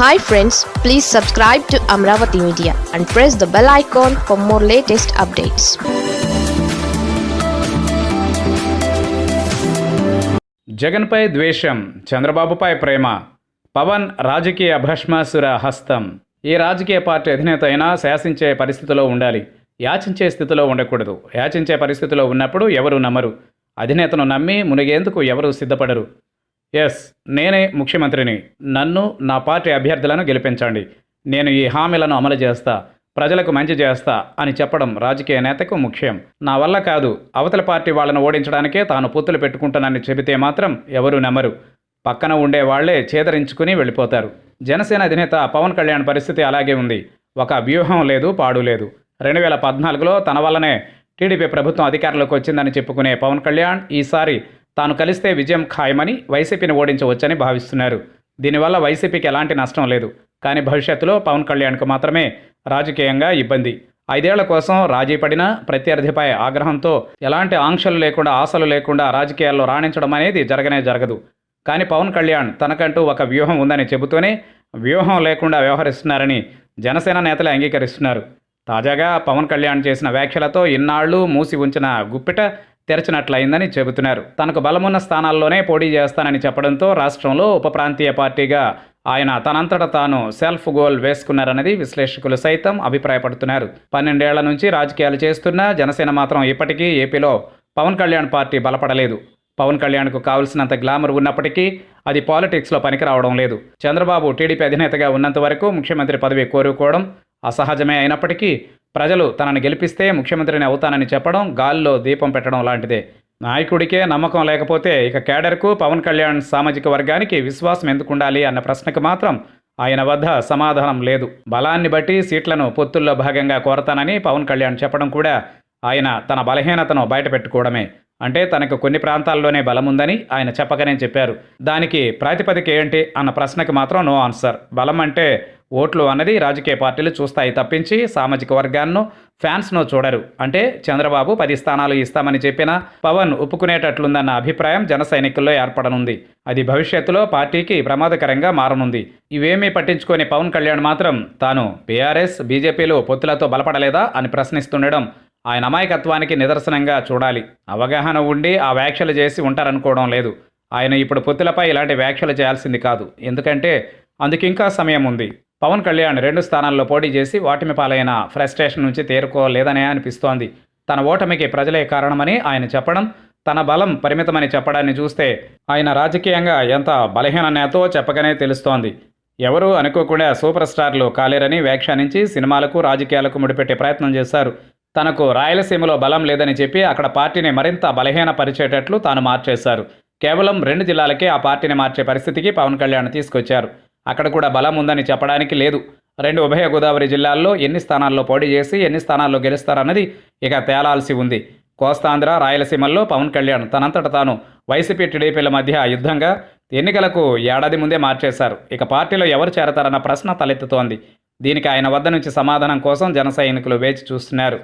Hi friends please subscribe to Amaravati media and press the bell icon for more latest updates జగన్పై ద్వేషం చంద్రబాబుపై ప్రేమ పవన్ రాజకీయ భస్మాసుర హస్తం. ఏ రాజకీయ పార్టీ అధినేత అయినా శాసించే పరిస్థితిలో ఉండాలి. యాచించే స్థితిలో ఉండకూడదు. యాచించే పరిస్థితిలో ఉన్నప్పుడు ఎవరు నమ్మరు. అధినేతను నమ్మి మునిగేందుకు ఎవరు సిద్ధపడరు. ఎస్ నేనే ముఖ్యమంత్రిని. నన్ను నా పార్టీ అభ్యర్థులను గెలిపించండి. నేను ఈ హామీలను అమలు చేస్తా ప్రజలకు మంచి చేస్తా అని చెప్పడం రాజకీయ నేతకు ముఖ్యం. నా వల్ల కాదు అవతల పార్టీ వాళ్ళను ఓడించడానికే తాను పొత్తులు పెట్టుకుంటానని చెబితే మాత్రం ఎవరు నమ్మరు. పక్కన ఉండే వాళ్ళే చేదరించుకుని వెళ్ళిపోతారు. జనసేన అధినేత పవన్ కళ్యాణ్ పరిస్థితి అలాగే ఉంది. ఒక వ్యూహం లేదు పాడు లేదు. రెండు వేల పద్నాలుగులో తన వల్లనే టీడీపీ ప్రభుత్వం అధికారంలోకి వచ్చిందని చెప్పుకునే పవన్ కళ్యాణ్ ఈసారి తాను కలిస్తే విజయం ఖాయమని వైసీపీని ఓడించవచ్చని భావిస్తున్నారు. దీనివల్ల వైసీపీకి ఎలాంటి నష్టం లేదు. కానీ భవిష్యత్తులో పవన్ కళ్యాణ్కు మాత్రమే రాజకీయంగా ఇబ్బంది. ఐదేళ్ళ కోసం రాజీ పడిన ప్రత్యర్థిపై ఆగ్రహంతో ఎలాంటి ఆంక్షలు లేకుండా ఆశలు లేకుండా రాజకీయాల్లో రాణించడం అనేది జరగనే జరగదు. కానీ పవన్ కళ్యాణ్ తనకంటూ ఒక వ్యూహం ఉందని చెబుతూనే వ్యూహం లేకుండా వ్యవహరిస్తున్నారని జనసేన నేతలే అంగీకరిస్తున్నారు. తాజాగా పవన్ కళ్యాణ్ చేసిన వ్యాఖ్యలతో ఇన్నాళ్ళు మూసి ఉంచిన గుప్పిట తెరచినట్లయిందని చెబుతున్నారు. తనకు బలమున్న స్థానాల్లోనే పోటీ చేస్తానని చెప్పడంతో రాష్ట్రంలో ఉప ప్రాంతీయ పార్టీగా ఆయన తనంతట తాను సెల్ఫ్ గోల్ వేసుకున్నారన్నది విశ్లేషకులు సైతం అభిప్రాయపడుతున్నారు. పన్నెండేళ్ళ నుంచి రాజకీయాలు చేస్తున్న జనసేన మాత్రం ఇప్పటికీ ఏపీలో పవన్ కళ్యాణ్ పార్టీ బలపడలేదు. పవన్ కళ్యాణ్కు కావలసినంత గ్లామర్ ఉన్నప్పటికీ అది పాలిటిక్స్లో పనికిరావడం లేదు. చంద్రబాబు టీడీపీ అధినేతగా ఉన్నంత వరకు ముఖ్యమంత్రి పదవి కోరుకోవడం అసహజమే అయినప్పటికీ ప్రజలు తనను గెలిపిస్తే ముఖ్యమంత్రిని అవుతానని చెప్పడం గాల్లో దీపం పెట్టడం లాంటిదే. నాయకుడికే నమ్మకం లేకపోతే ఇక కేడర్కు పవన్ కళ్యాణ్ సామాజిక వర్గానికి విశ్వాసం ఎందుకు ఉండాలి అన్న ప్రశ్నకు మాత్రం ఆయన వద్ద సమాధానం లేదు. బలాన్ని బట్టి సీట్లను పొత్తుల్లో భాగంగా కోరతానని పవన్ కళ్యాణ్ చెప్పడం కూడా ఆయన తన బలహీనతను బయటపెట్టుకోవడమే. అంటే తనకు కొన్ని ప్రాంతాల్లోనే బలముందని ఆయన చెప్పకనే చెప్పారు. దానికి ప్రాతిపదిక ఏంటి అన్న ప్రశ్నకి మాత్రం నో ఆన్సర్. బలం అంటే ఓట్లు అన్నది రాజకీయ పార్టీలు చూస్తాయి తప్పించి సామాజిక వర్గాన్నో ఫ్యాన్స్ను చూడరు. అంటే చంద్రబాబు పది స్థానాలు ఇస్తామని చెప్పినా పవన్ ఒప్పుకునేటట్లుందన్న అభిప్రాయం జన సైనికుల్లో ఏర్పడనుంది. అది భవిష్యత్తులో పార్టీకి ప్రమాదకరంగా మారనుంది. ఇవేమీ పట్టించుకొని పవన్ కళ్యాణ్ మాత్రం తాను బీఆర్ఎస్ బీజేపీలు పొత్తులతో బలపడలేదా అని ప్రశ్నిస్తుండడం ఆయన అమాయకత్వానికి నిదర్శనంగా చూడాలి. అవగాహన ఉండి ఆ వ్యాఖ్యలు చేసి ఉంటారనుకోవడం లేదు. ఆయన ఇప్పుడు పొత్తులపై ఇలాంటి వ్యాఖ్యలు చేయాల్సింది కాదు. ఎందుకంటే అందుకింకా సమయం ఉంది. పవన్ కళ్యాణ్ రెండు స్థానాల్లో పోటీ చేసి ఓటమి పాలైన ఫ్రస్ట్రేషన్ నుంచి తేరుకోలేదనే అనిపిస్తోంది. తన ఓటమికి ప్రజలే కారణమని ఆయన చెప్పడం తన బలం పరిమితమని చెప్పడాన్ని చూస్తే ఆయన రాజకీయంగా ఎంత బలహీన నేతో చెప్పగానే తెలుస్తోంది. ఎవరూ అనుకోకుండా సూపర్ స్టార్లు కాలేరని వ్యాఖ్యానించి సినిమాలకు రాజకీయాలకు ముడిపెట్టే ప్రయత్నం చేశారు. తనకు రాయలసీమలో బలం లేదని చెప్పి అక్కడ పార్టీని మరింత బలహీన పరిచేటట్లు తాను మార్చేశారు. కేవలం రెండు జిల్లాలకే ఆ పార్టీని మార్చే పరిస్థితికి పవన్ కళ్యాణ్ తీసుకొచ్చారు. అక్కడ కూడా బలం ఉందని చెప్పడానికి లేదు. రెండు ఉభయ గోదావరి జిల్లాల్లో ఎన్ని స్థానాల్లో పోటీ చేసి ఎన్ని స్థానాల్లో గెలుస్తారన్నది ఇక తేలాల్సి ఉంది. కోస్తాంధ్ర రాయలసీమల్లో పవన్ కళ్యాణ్ తనంతట తాను వైసీపీ టీడీపీల మధ్య యుద్ధంగా ఎన్నికలకు ఏడాది ముందే మార్చేశారు. ఇక పార్టీలో ఎవరు చేరతారన్న ప్రశ్న తలెత్తుతోంది. దీనికి ఆయన వద్ద నుంచి సమాధానం కోసం జన సైనికులు వేచి చూస్తున్నారు.